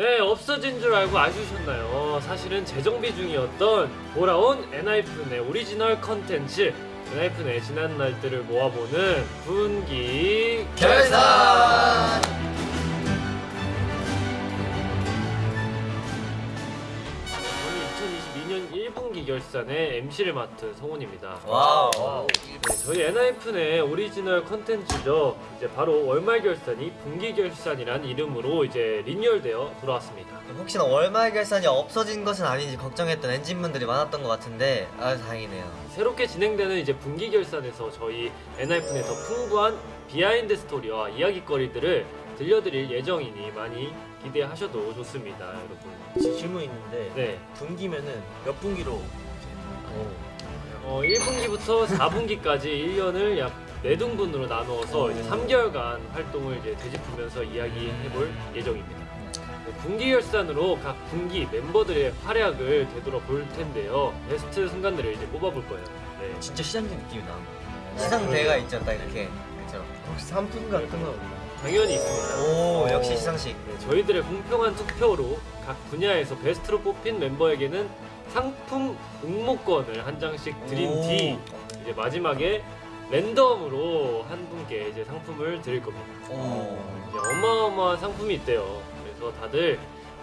네, 없어진 줄 알고 아쉬우셨나요? 사실은 재정비 중이었던 돌아온 엔하이픈의 오리지널 컨텐츠 엔하이픈의 지난 날들을 모아보는 분기 결산! 결산의 MC를 맡은 성훈입니다. Wow. 네, 저희 엔하이픈의 오리지널 컨텐츠죠. 이제 바로 월말 결산이 분기 결산이란 이름으로 이제 리뉴얼되어 돌아왔습니다. 혹시나 월말 결산이 없어진 것은 아닌지 걱정했던 엔진분들이 많았던 것 같은데 아 다행이네요. 새롭게 진행되는 이제 분기 결산에서 저희 엔하이픈의 더 풍부한 behind story와 이야기거리들을 들려드릴 예정이니 많이 기대하셔도 좋습니다, 여러분. 지- 질문 있는데 네, 분기면은 몇 분기로 어, 1분기부터 4분기까지 1년을 약 4등분으로 나누어서 이제 3개월간 활동을 이제 되짚으면서 이야기해볼 예정입니다. 네, 분기 결산으로 각 분기 멤버들의 활약을 되돌아볼 텐데요. 베스트 순간들을 이제 뽑아볼 거예요. 네. 진짜 시장님 느낌이 나. 시상대가 있죠, 딱 이렇게. 그렇죠. 혹시 상품 같은 거 없나? 당연히 있습니다. 오 역시 시상식. 네, 저희들의 공평한 투표로 각 분야에서 베스트로 뽑힌 멤버에게는 상품 응모권을 한 장씩 드린 오. 뒤 이제 마지막에 랜덤으로 한 분께 이제 상품을 드릴 겁니다. 오. 이제 어마어마한 상품이 있대요. 그래서 다들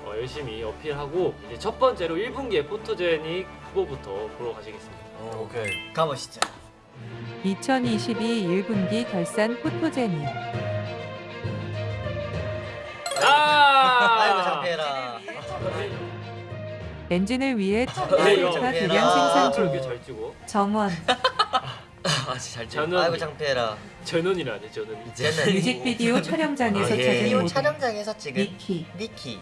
어, 열심히 어필하고 이제 첫 번째로 1분기의 포토제닉 후보부터 보러 가시겠습니다. 오케이. 가보시죠. 2022 1분기 결산 포토제니 엔진을 위해 네, 차 이거 대량 아, 생산 중 이렇게 잘 찍어. 정원 아 진짜 잘 찍어. 저는 아이고 창피해라. 정원이라니 정원. 뮤직비디오 촬영장에서 아, 예. 찾은 촬영장에서 찍은 니키 니키.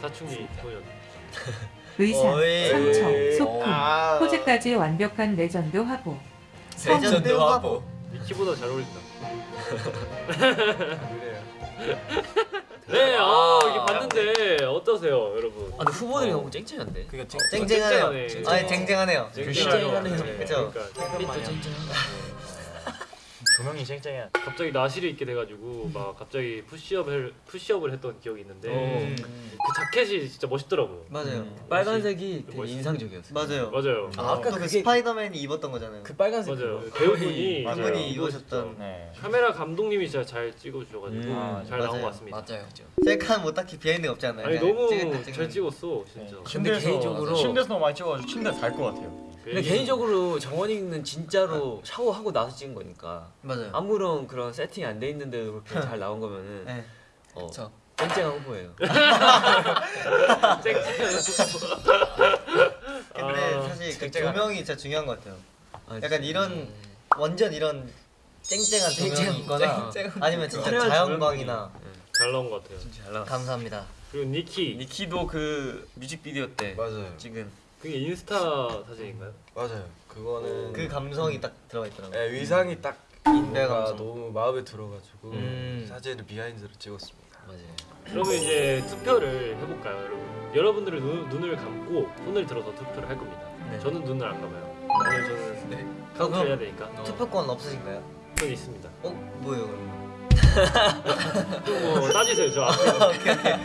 사춘기 소년. 의상 어이. 상처 소품 아. 포즈까지 완벽한 레전드 화보 레전드 화보. 미키보다 잘 어울린다. 그래요. 네, 아, 어, 이게 봤는데 어떠세요, 여러분? 아 근데 후보들이 너무 쨍쨍한데. 그니까 쟁쟁하네요. 쨍쨍하네. 아니 쟁쟁하네요. 쨍쨍하네요. 그쵸? 그러니까 빛도 쨍쨍. 조명이 쨍쨍해. 갑자기 나시를 입게 돼가지고 막 갑자기 push-up을 push-up을 했던 기억이 있는데 음. 그 자켓이 진짜 멋있더라고요. 맞아요. 빨간색이 되게 멋있- 인상적이었어요. 맞아요. 맞아요. 아, 아까 또그 그게- 스파이더맨이 입었던 거잖아요. 그 빨간색 맞아요. 배우분이 이거 입으셨던 네. 카메라 감독님이 진짜 잘 찍어주셔가지고 음, 아, 잘 나온 맞아요. 것 같습니다. 맞아요. 셀카는 뭐 딱히 behind가 없지 않나요? 아니 너무 찍을 때 잘. 찍었어, 진짜. 근데 침대에서 개인적으로- 침대에서 너무 많이 찍어가지고 침대 잘것 같아요. 근데 개인적으로 정원이는 진짜로 샤워하고 나서 찍은 거니까 맞아요. 아무런 그런 세팅이 안 돼 있는데도 그렇게 잘 나온 거면은 네. 어, 그쵸. 쨍쨍한 후보예요. 근데 아, 사실 그. 조명이 진짜 중요한 것 같아요. 아, 약간 이런 완전 이런 쨍쨍한 조명이 있거나 쨍쨍한 아니면 진짜 자연광이나 잘 나온 것 같아요. 잘 나왔어. 감사합니다. 그리고 니키 니키도 그 뮤직비디오 때 맞아요. 찍은 그게 인스타 사진인가요? 맞아요. 그거는 그 감성이 딱 들어가 있더라고요. 네, 의상이 딱 뭔가 감성. 너무 마음에 들어가지고 음. 사진을 behind로 찍었습니다. 맞아요. 그러면 이제 투표를 해볼까요, 여러분? 여러분들은 눈, 눈을 감고 손을 들어서 투표를 할 겁니다. 네. 저는 눈을 안 감아요. 왜냐면 저는 네. 카운트 해야 되니까. 투표권 없으신가요? 저는 있습니다. 어 뭐예요 그럼? 뭐 따지세요, 저 앞에.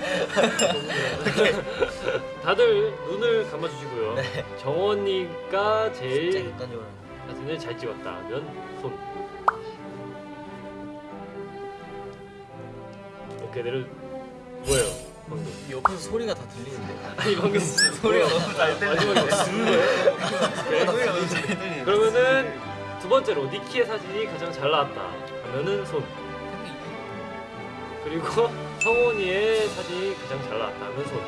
다들 눈을 감아주시고요. 네. 정원이가 진짜 제일 객관적으로. 사진을 잘 찍었다 하면 손. 오케이 내려 뭐예요 방금? 옆에서 소리가 다 들리는데. 아니 방금 소리가 너무 잘. 마지막에 오케이. 그러면은 두 번째로 니키의 사진이 가장 잘 나왔다 하면은 손. 그리고 성원이의 사진이 가장 잘 나왔다 하면 손.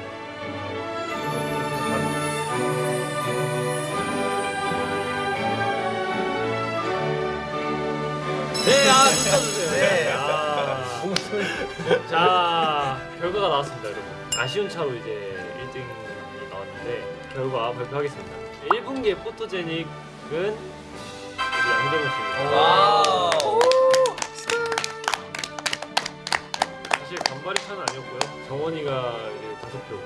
네, 아, 눈 떠주세요. 네, 아. 자, 결과가 나왔습니다, 여러분. 아쉬운 차로 이제 1등이 나왔는데, 결과 발표하겠습니다. 1분기의 포토제닉은 우리 양정원 씨입니다. 와우. 사실 간발의 차는 아니었고요. 정원이가 이제 다섯 표.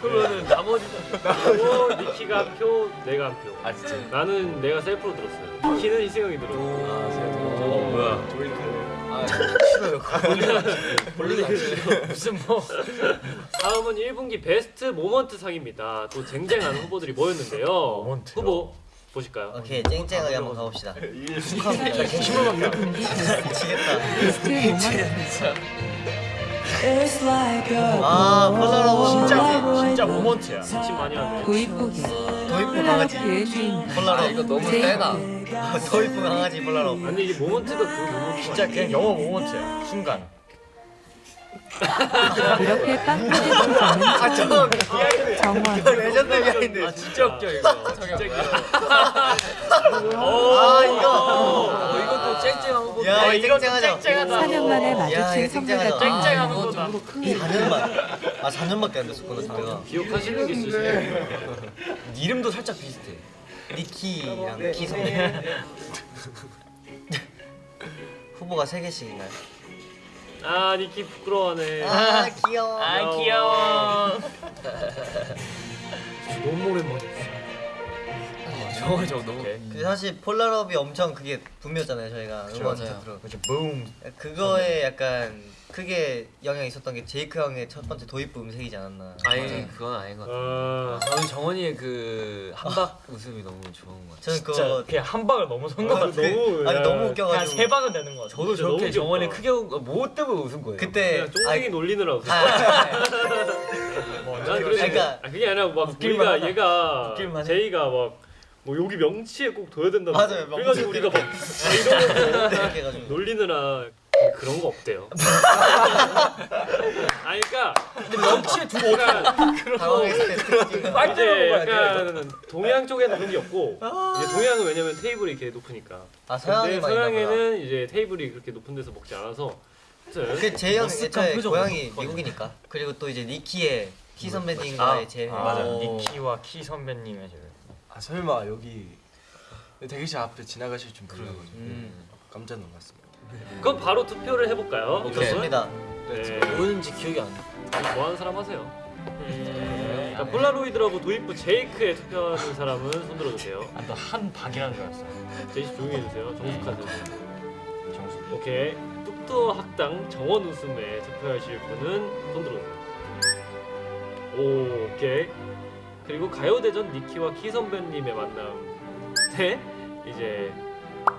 그러면은 나머지 그리고 니키가 한 표, 내가 한 표. 아 진짜. 나는 내가 self로 들었어요. 니키는 희승형이 들었고. 아, 어 뭐야? 아, 싫어요. 본인이 무슨 뭐 다음은 1분기 베스트 모먼트 상입니다. 또 쟁쟁한 후보들이 모였는데요. 모먼트요? 후보 보실까요? 오케이 쨍쨍하게 한번 가봅시다. 미치겠다. 미치겠다. 아 폴라로버 진짜 진짜 모먼트야. 침 많이 하네. 도입고개 도입부 강아지. 플라워크의 주인공 폴라로. 이거 너무. 세다. 도입부 강아지 폴라로. 아니 이게 모먼트가 그 모먼트 진짜 그냥 영어 모먼트야. 순간. 이렇게 빵 터진 표정은 아 처음 정원 레전드 비하인드. 아 진짜 웃겨 이거. 진짜 웃겨. 아 이거. 어, 이것도 쨍쨍한 후보. 야 이거 쨍쨍하죠. 4년 만에 야, 마주친 이거 선물. 같은 거. 거다. 4년만. 아 4년밖에 안 됐었구나 제가. 기억하시는 게 있으시네. 이름도 살짝 비슷해. 니키랑 키 선배. 후보가 3 개씩인가요? 아 니키 부끄러워하네. 아 귀여워. 아, 귀여워. 너무 오랜만이었어. 저거 저거 너무. 그 사실 폴라롭이 엄청 그게 붐이었잖아요 저희가 음원 맞아요. 차트로. 그렇죠. 붐. 그거에 약간 크게 영향이 있었던 게 제이크 형의 첫 번째 도입부 음색이지 않았나. 아니 그건 아닌 것 같아. 아 저는 정원이의 그 한박 웃음이 너무 좋은 것 같아. 저는 진짜 그거 그냥 한 방을 넘어선 것 아, 같아. 그- 너무- 아니 야. 너무 웃겨가지고. 세 방은 되는 것 같아. 저도 너무 저렇게. 정원이 크게 웃, 뭐 때문에 웃은 거예요. 그때 쫑생이 놀리느라 웃었어. 아, 아, 난 그래서 그러니까- 아, 그게 아니라 막 웃길만 우리가 하다. 얘가. 제이가 막 뭐 여기 명치에 꼭 둬야 된다. 맞아요, 그래가지고 우리가 막 아, 이러면서 이렇게 해가지고. 놀리느라 그런 거 없대요. 아니 그러니까 명치에 두고 약간 빨대로 먹어야 돼. 약간 동양 쪽에는 그런 게 없고 이제 동양은 왜냐면 테이블이 이렇게 높으니까. 아 서양이. 서양에는 이제 테이블이 그렇게 높은 데서 먹지 않아서. 그 제형 애초에 표정 고향이. 미국이니까 그리고 또 이제 니키의 키 선배님과의 제 아, 맞아. 오. 니키와 키 선배님의 제를. 아 설마 여기 대기실 앞에 지나가실 줄 몰라가지고 음. 깜짝 놀랐습니다. 그럼 바로 투표를 해볼까요? 오케이. 좋습니다. 네. 뭐였는지 기억이 안 나. 뭐 하는 사람 하세요? 자, 폴라로이드라고 도입부 제이크에 투표하는 사람은 손 들어주세요. 나한 박이라는 줄 알았어. 제이씨 조용히 해주세요. 분. 정수. 오케이. 뚝도 학당 정원 웃음에 투표하실 분은 손 들어주세요. 오, 오케이. 그리고 가요대전 니키와 키 선배님의 만남 때 이제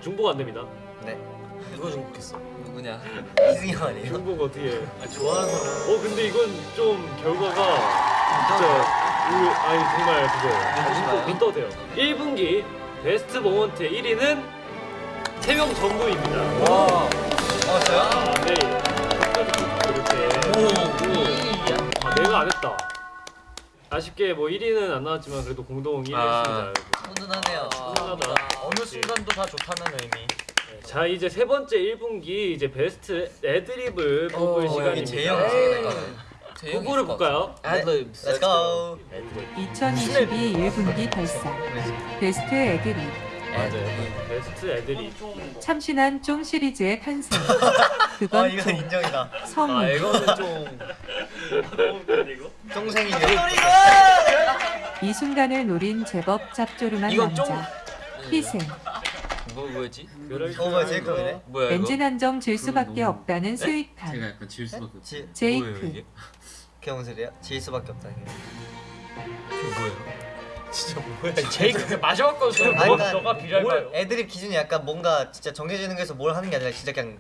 중복 안 됩니다. 네. 누가 중복했어? 누구냐? 이승이 형 아니에요? 중복 어떻게 해? 아, 좋아하는 사람. 어 근데 이건 좀 결과가 진짜 우리 아니 정말 그거예요. 눈 떠도 돼요. 1분기 베스트 모먼트 1위는 세명 전부입니다. 와. 어 저요? 아, 네. 이렇게. 아, 내가 안 했다. 아쉽게 뭐 1위는 안 나왔지만 그래도 공동 1위 아. 했습니다. 훈훈하네요. 훈훈하다. 어느 순간도 다 좋다는 의미. 자 이제 세 번째 1분기 이제 베스트 애드립을 뽑을 어, 여기 제형 시간입니다. 승이다. 후보를 볼까요? Adlibs. Let's go. 2022 1분기 발상 베스트 애드립 맞아요. 베스트 애드립. 참신한 쫑 시리즈의 탄생 아 그건 이건 쫑 인정이다. 성우 아 이거는 좀 쫑생이 이 순간을 노린 제법 짭조름한 이건 쫑- 남자 희생 뭐 뭐였지? 어 뭐야 제이크이네. 뭐야 이거? 엔진 한정 질 수밖에 없다는 스윗함 제가 약간 질 수밖에 없어요. 지 뭐예요 제이크 소리야? 질 수밖에 없다. 이게 뭐예요? 제이크 마지막 거서 아니, 너, 그러니까 너가 비랄봐요. 뭘 애드립 기준이 약간 뭔가 진짜 정해지는 게서 뭘 하는 게 아니라 진짜 그냥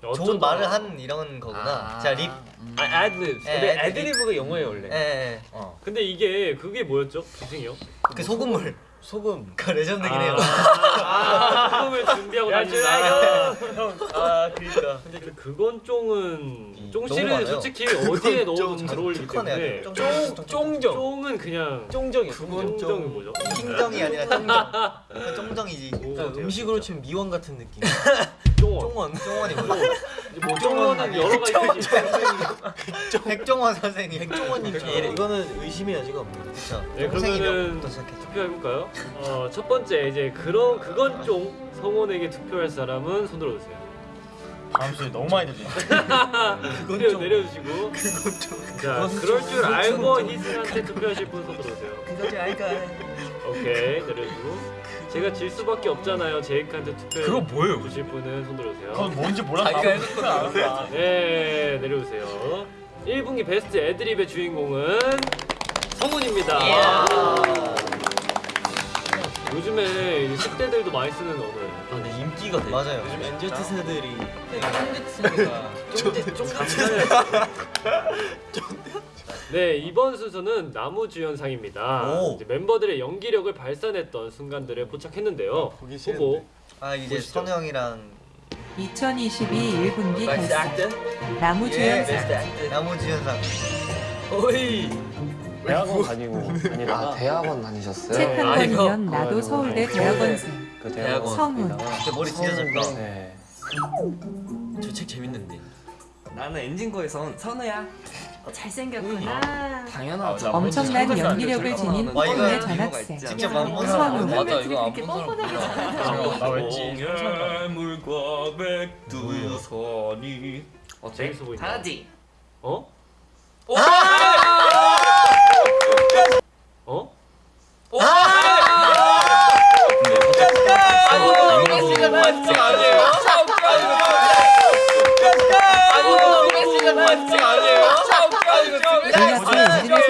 좋은 어쩌다. 말을 하는 이런 거구나. 자 립. 아 Adlibs. 예, 근데 Adlib. 애드리브가 영어예요 원래. 예, 예. 어. 근데 이게 그게 뭐였죠? 기승이요? 그 소금물. 소금. 그 레전드긴 해요. 아, 소금을 준비하고 야, 다닌다. 아 그니까. 근데 그- 그건 쫑은 쫑 씨는. 솔직히 어디에 넣어도 좀잘 어울리기. 때문에 쫑- 쫑 쫑정. 쫑은 그냥 쫑정이야. 쫑- 쫑정이 뭐죠? 킹정이 아니라 쫑정. 그 쫑정이지. 음식으로 치면 미원 같은 느낌. 쫑원. 쫑원. 쫑원이 뭐야? 뭐 쫑원은 여러 가지 있어요. 백종원 선생님. 백종원님 예, 이거는 의심의 여지가 없네. 그렇죠. 네, 쫑생이 그러면은 시작했죠? 투표해볼까요? 어, 첫 번째 이제 그런 그건 쫑 성원에게 투표할 사람은 손 들어 주세요. 다음 소리 너무 많이 들리네. 내려 내려주시고. 자, 그럴 줄 알고 희승한테 투표하실 분 손 들어 주세요. 그거지 알까. 오케이 내려주고. 제가 질 수밖에 없잖아요. 제이크한테 투표. 그거 뭐예요? 주실 분은 손 들어주세요. 그건 뭔지 몰라. 자기가 알았어. 네, 내려오세요. 1분기 베스트 애드립의 주인공은 성훈입니다. 요즘에 이제 10대들도 많이 쓰는 언어예요. 아, 근데 인기가 되게 맞아요. 요즘 NZ 세대들이 네, 이번 순서는 나무주연상입니다. 오. 이제 멤버들의 연기력을 발산했던 순간들을 포착했는데요. 보기 후보 아 이제 보시죠. 선우 형이랑 2022 1분기 베스트 결산 액터? 나무주연상 액터? 나무주연상 오이 대학원 다니고. 아 대학원 다니셨어요? 책 한 아, 이거. 권이면 나도 서울대 대학원생 그 대학원. 성훈 진짜 머리 진짜 짧다 네. 저 책 재밌는데 나는 엔진거에선 선우야. 잘생겼구나. 당연하죠. 엄청난 연기력을 지닌 폰의 전학생 성훈 맞아 이거 안 뻔뻔하게 왠지 물과 백두산이 어, 재밌어 보인다. 다지. 어? 어? 메시가 반칙 아니에요? 아니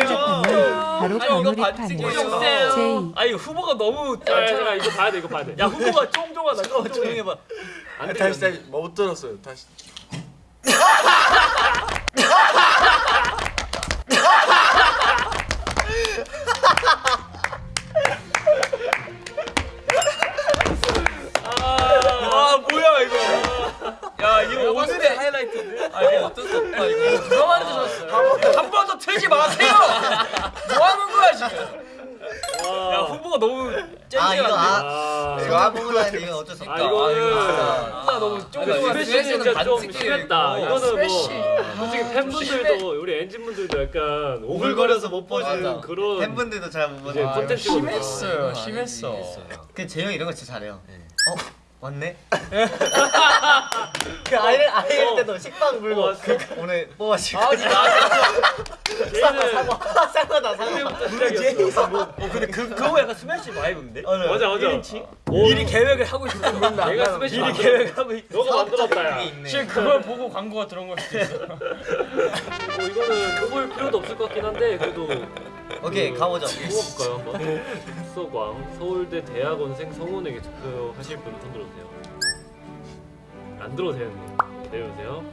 엔진을 생각하면 바로 아니, 이거 버무리파는 반칙이에요. 제이 아 이거 후보가 너무 야, 잠깐 이거 봐야 돼. 이거 봐야 돼. 야, 후보가 쫑쫑하다. 잠깐만 조용히 해봐 안 돼. 다시 다시 못 들었어요. 다시. 이거 오늘의 하이라이트인데? 아 이거 어쩔 수 없다 이거 누가 만드셨어요? 한 번 더 틀지 마세요! 뭐 하는 거야 지금? 야 후보가 너무 아 이거 아 아, 이거 안 보고 다니는데 이건 어쩔 수 아, 없다 이거는 누나 너무 이거 스매시는 진짜 좀 심했다. 이거는 뭐. 솔직히 팬분들도 우리 엔진 분들도 약간 오글거려서 못 보시는 맞아. 그런 팬분들도 잘못 이제 보는 콘텐츠거든요. 심했어요. 심했어. 그 재영 이런 거 진짜 잘해요 어? 왔네? 그 아이를 아이일 때도 식빵 물고 어? 그, 오늘 뽑아줄 아, 걔는 사과 사과다 사과 그때부터 시작이었어. 어 근데 그 그거 약간 스매시 vibe인데 맞아 맞아. 미리 계획을 하고 있었는데 내가 스매시 미리 만들었다. 계획을 하고 있 너가 만들었다 야. 지금 그걸 보고 광고가 들어온 걸 수도 있어. 뭐 이거는 뽑을 필요도 없을 것 같긴 한데 그래도 오케이 그 가보죠 뽑아볼까요 한번? 수서광 서울대 대학원생 성훈에게 투표하실 분 손 들어주세요. 안 되는데 내려오세요.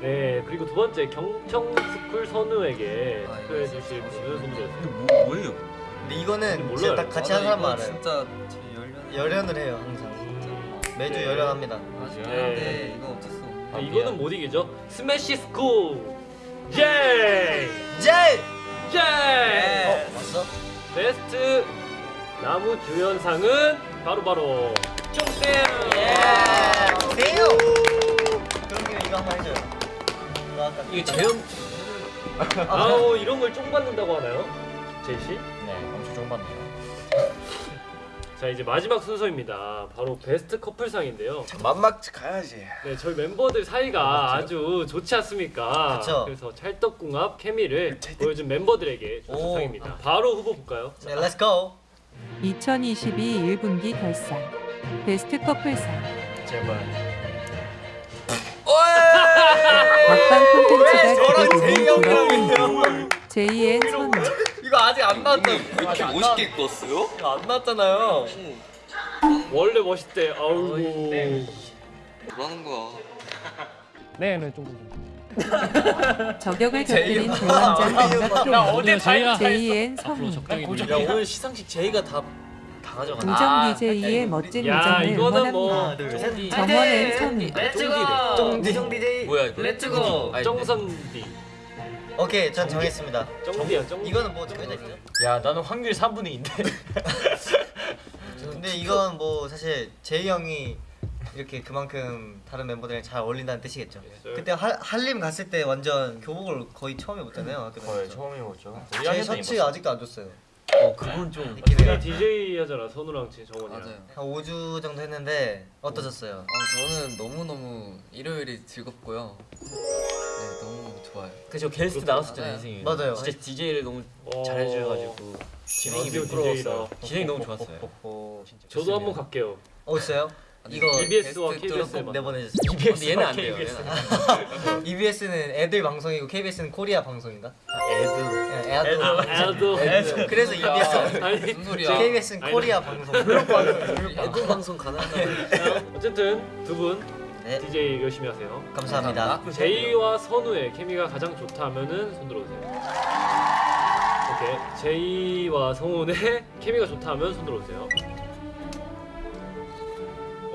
네 그리고 두 번째 경청스쿨 선우에게 아, 투표해 주실 분은 손 들어주세요. 뭐 뭐예요? 근데 이거는. 진짜 딱 같이 하는 사람만 알아요 진짜 제 열려 열연을 해요 항상 음, 매주 네. 열연합니다 네. 이거 어쩔 수 없네 아, 이거는 못 이기죠. 스매시 스쿨 제이 제이 어 왔어? 베스트 나무 주연상은 바로 바로 쫑쌤. 세요! 그런 김에 이거 한번 해줘요 이게 재현 아우 이런 걸 쫑 받는다고 하나요? 씨? 네, 엄청 좋은 받네요. 자 이제 마지막 순서입니다. 바로 베스트 커플상인데요. 만막지 가야지. 네 저희 멤버들 사이가 아주 좋지 않습니까? 그쵸. 그래서 찰떡궁합 케미를 보여준 멤버들에게 준 오. 상입니다. 바로 후보 볼까요? 네 let's go 2022 1분기 결산 베스트 커플상 제발. 막방 콘텐츠가 저랑 기대되는 제이 형이랑 부러운 제이 and 선우 이거 아직 안 나왔다. 이렇게 멋있게 입고 왔어요? 안 나왔잖아요. 원래 멋있대. 아우고. 뭐라는 거야? 네, 네, 좀. 저격을 곁들인 대원장 감각 나 케미 어제 제이야. 제이앤 선우 야 오늘 시상식 제이가 다, 우정 DJ의 멋진 야 우정을 뭐 응원합니다. 정원앤 선우. 쫑디 쫑 DJ. 뭐야 이거? 렛츠고 아니, 정선디. 오케이 전 정했습니다 정디야 정. 이거는 뭐 정해져 있죠? 야, 나는 확률 3분의 2인데. 근데 이건 뭐 사실 제이 형이 이렇게 그만큼 다른 멤버들이랑 잘 어울린다는 뜻이겠죠. 그때 할, 한림 갔을 때 완전 교복을 거의 처음 입었잖아요. 거의 다니면서. 처음이었죠. 제 셔츠 아직도 안 줬어요. 어 그건 좀 우리 DJ 하잖아 선우랑 진 정원이랑. 맞아요 한 5주 정도 했는데 어떠셨어요? 어, 저는 너무너무 일요일이 즐겁고요. 네, 너무 좋아요. 그죠 게스트 그렇구나. 나왔었잖아요 인생이. 맞아요. 진짜 DJ를 너무 어, 잘해주셔가지고 진행이. DJ다. 진행이 너무 좋았어요. 저도 한번 갈게요. 어 있어요? 이거 EBS와 게스트 KBS 의꼭 만남. 내보내주세요. 근데 얘는 안 돼요. EBS는 애들 방송이고 KBS는 코리아 방송인가? 애들. 예, 애들. 애도 애들. 그래서 EBS. 아니 무슨 소리야? KBS는 코리아 방송. 애들 방송? 자, 어쨌든 두 분 네, DJ 열심히 하세요. 감사합니다. 제이와 선우의 케미가 가장 좋다면은 손 들어주세요. 오케이. 제이와 성훈의 케미가 좋다면 손 들어주세요.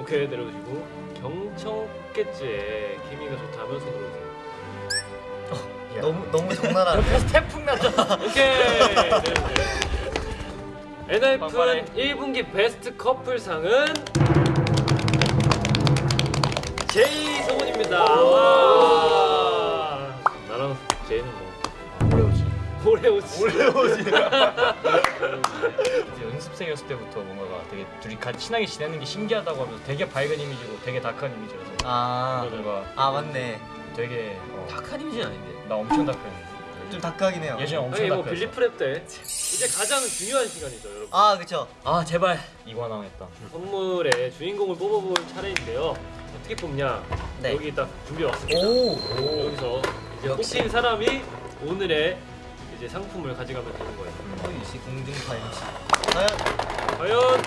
오케이 내려주시고 경청깨지의 케미가 좋다면 손 들어주세요. 너무 너무 적나라한데. 태풍 났다. 오케이. 엔하이픈 1분기 베스트 커플상은 제이 성훈입니다. 오레오지. 오래오지. 이제 연습생이었을 때부터 뭔가가 되게 둘이 같이 친하게 지내는 게 신기하다고 하면서 되게 밝은 이미지고 되게 다크한 이미지라서 아, 뭔가 아 맞네. 되게 어, 다크한 이미지는 아닌데. 나 엄청 다크했는데 좀 다크하긴 해요. 예전에 엄청 아니 뭐 다크했어. 빌리 프랩 때 이제 가장 중요한 시간이죠, 여러분. 아 그쵸. 아 제발. 이관왕 했다. 선물의 주인공을 뽑아볼 차례인데요. 어떻게 뽑냐? 네. 여기 딱 준비 왔습니다. 오. 여기서 이제 역시. 뽑힌 사람이 오늘의 이제 상품을 가져가면 되는 거예요. 허유시 공중파 MC. 과연 과연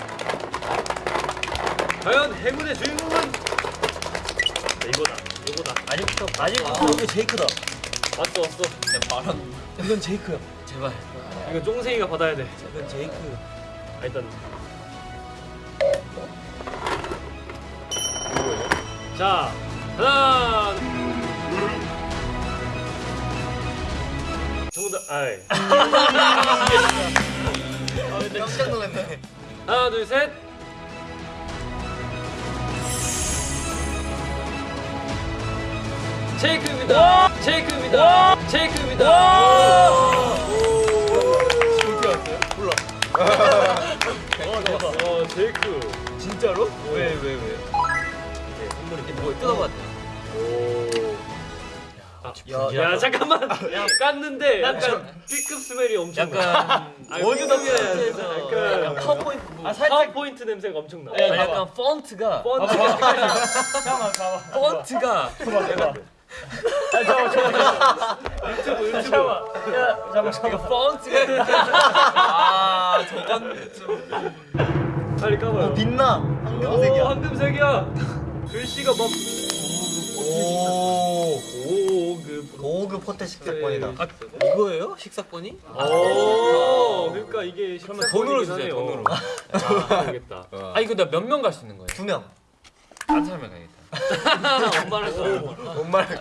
과연 행운의 주인공은 자, 이거다. 이거다. 아직부터 아. 아직부터 이거 제이크다. 왔어 왔어. 이건 제이크야. 제발. 이거 쫑생이가 받아야 돼. 이건 제이크. 아, 일단 자 하나 아이 깜짝 놀랐네. 하나 둘 셋 체이크입니다 체이크입니다 체이크입니다 어 제이크 진짜로? 왜 왜 왜? 뭐 뜯어봤대. 오. 야, 야, 잠깐만. 야, 깠는데 약간 B급 스멜이 엄청 나. 약간 약간 약간 파워포인트. 아, 파워포인트 냄새가 엄청 나. 아니, 약간 펀트가 펀치. 잠깐만 봐봐. 펀트가 유튜브 유튜브. 잠깐만 잠깐만. 이거 펀트가 아 저건 좀 빨리 까봐요. 오 빛나. 오, 황금색이야. 황금색이야. 글씨가 막 오. 오급. 고급 호텔 식사권이다. 아, 이거예요? 식사권이? 오, 그러니까 이게 그러면 돈으로 주세요, 하네요. 돈으로. 아, 모르겠다. 아 이거 나 몇 명 갈 수 있는 거예요? 두 명. 한 사람을 가야겠다. 엄마를 써. 엄마를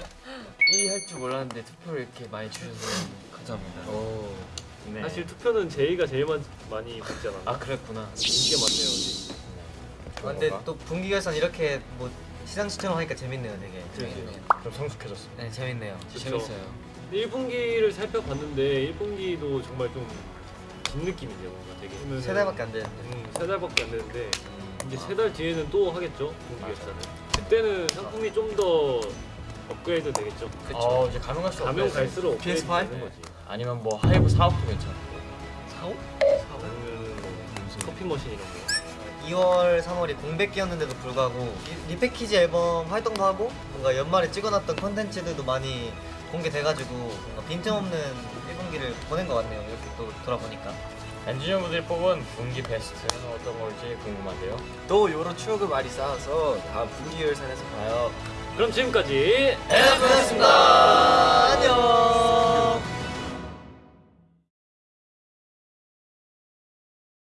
1위 할 줄 몰랐는데 투표를 이렇게 많이 주셔서 감사합니다. 오. 네. 사실 투표는 제이가 제일 많, 많이 않았나? 아 그랬구나. 인기가 많네요. 아, 근데 또 분기 결산 이렇게 뭐 시상식처럼 하니까 재밌네요, 되게. 좀 성숙해졌어. 네, 재밌네요. 그쵸. 재밌어요. 1분기를 살펴봤는데 1분기도 정말 좀 긴 느낌이네요. 뭔가 되게. 세 달밖에 안 되는데. 음, 세 달밖에 안 되는데 이제 세달 뒤에는 또 하겠죠 결산을. 그때는 상품이 좀 더 업그레이드 되겠죠. 어 이제 가면 갈수록 가면 갈수록 업그레이드 PS5? 되는 거지. 아니면 뭐 하이브 사옥도 괜찮고. 사옥? 아니면 뭐 커피 머신 이런 거. 2월, 3월이 공백기였는데도 불구하고 리, 리패키지 앨범 활동도 하고 뭔가 연말에 찍어놨던 컨텐츠들도 많이 공개돼가지고 뭔가 빈틈없는 1분기를 보낸 것 같네요. 이렇게 또 돌아보니까. 엔지니어 분들이 뽑은 분기 베스트는 어떤 걸지 궁금한데요. 또 여러 추억을 많이 쌓아서 다음 분기 열산에서 봐요. 그럼 지금까지 고맙습니다. 안녕.